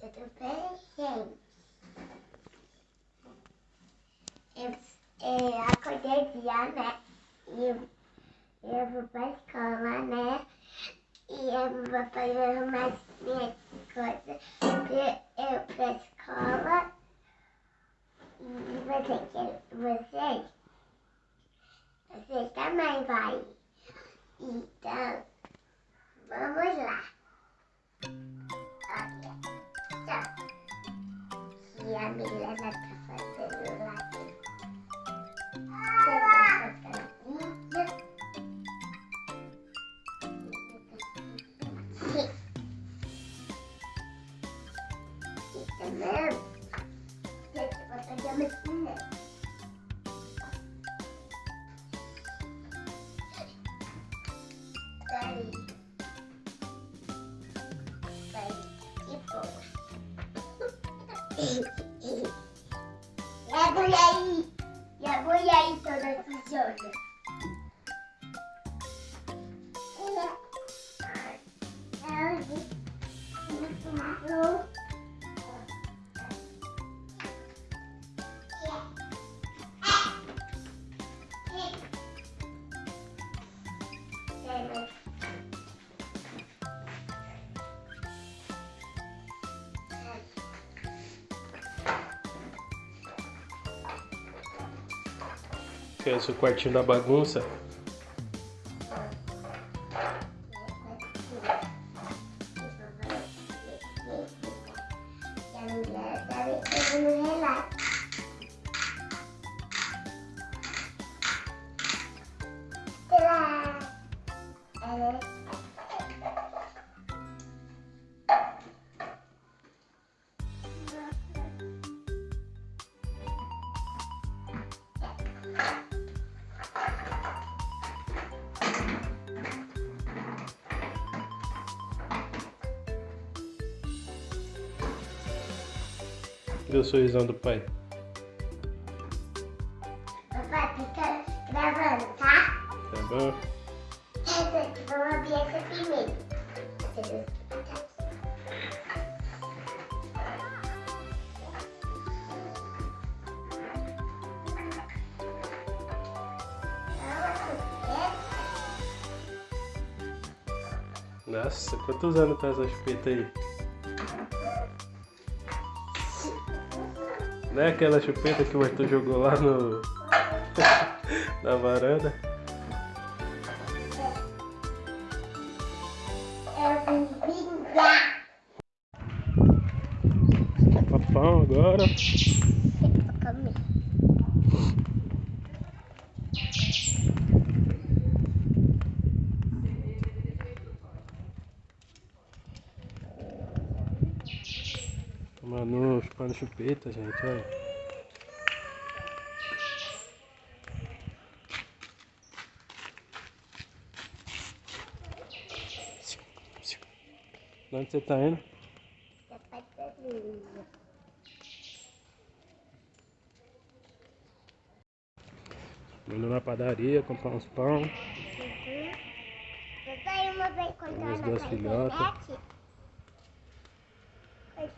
Tudo bem, gente? Eu, eu acordei dia, né? E eu, eu vou pra escola, né? E eu vou fazer umas minhas coisas. Eu, pra escola. E você, vocês, vocês também vai. Então, vamos lá. Tchau. E a Milena tá fazendo lá. E também, gente, vou fazer uma cinema. Peraí. E a mulher aí? E a esse o quartinho da bagunça. E ter no relato. Cadê o sorrisão do pai? Papai, fica gravando, tá? Tá bom? Vamos abrir essa primeiro. Nossa, quantos anos tá essa chupeta aí? Não é aquela chupeta que o Arthur jogou lá no. na varanda? Chupando chupeta, gente, olha. Onde você tá indo? Papai tá. Indo na padaria, comprar uns pão. Papai Minhas na duas filhotas. internet.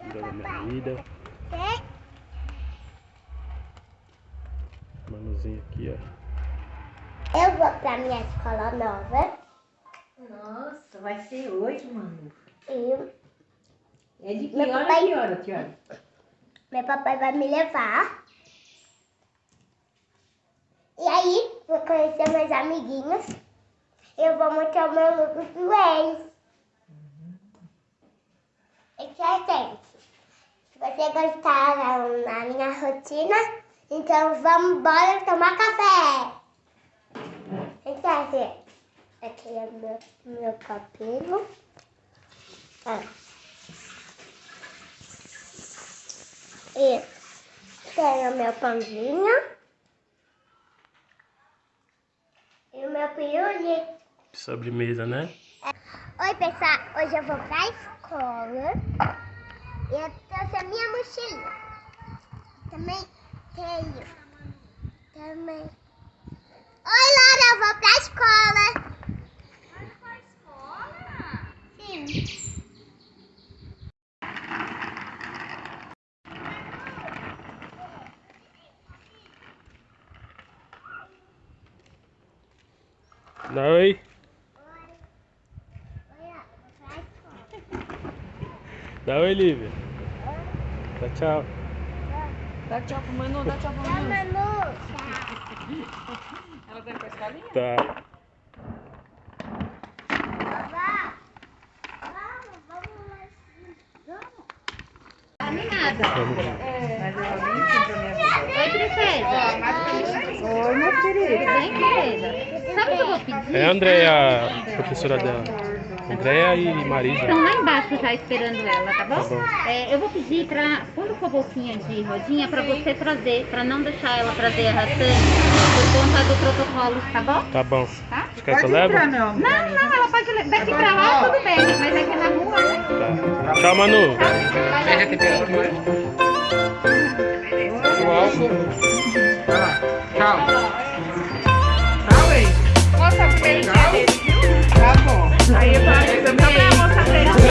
Filha da minha vida. Manuzinho aqui, ó. Eu vou pra minha escola nova. Nossa, vai ser hoje, mano. E É de que Meu hora papai- que hora, Tiago? meu papai vai me levar. E aí, vou conhecer meus amiguinhos. Eu vou mostrar o meu look do ex. Isso é, vocês gostaram da minha rotina, então vamos embora tomar café. Gente. Aqui é meu, meu cabelo. Ah. E tenho meu pãozinho. E o meu pirulito. Sobremesa, né? Oi, pessoal. Hoje eu vou pra escola. Eu trouxe a minha mochila. Também tenho. Também. Oi, Laura, eu vou pra escola. Vai pra escola? Sim. Larry? Dá oi, Lívia. Dá tchau. Dá tchau pro Manu, dá tchau pro Manu. Manu. Tchau. Ela tá indo pra escolinha? Tá. Ajuda. Oi, princesa. Oi, meu querido. Bem, princesa. É a Andréia, a professora dela. Andréia e Marisa. Estão lá embaixo já esperando ela, tá bom? Tá bom. É, eu vou pedir pra, quando for bolsinha de rodinha, pra você trazer, pra não deixar ela trazer a ração por conta do protocolo, tá bom? Tá bom. Tá? Você quer que eu leve? meu amor. Não, não, ela pode levar. Daqui pra lá tudo bem, mas aqui na rua, né? Tá. Tchau, Manu. Veja a temperatura. O álcool. Vai lá. Tchau.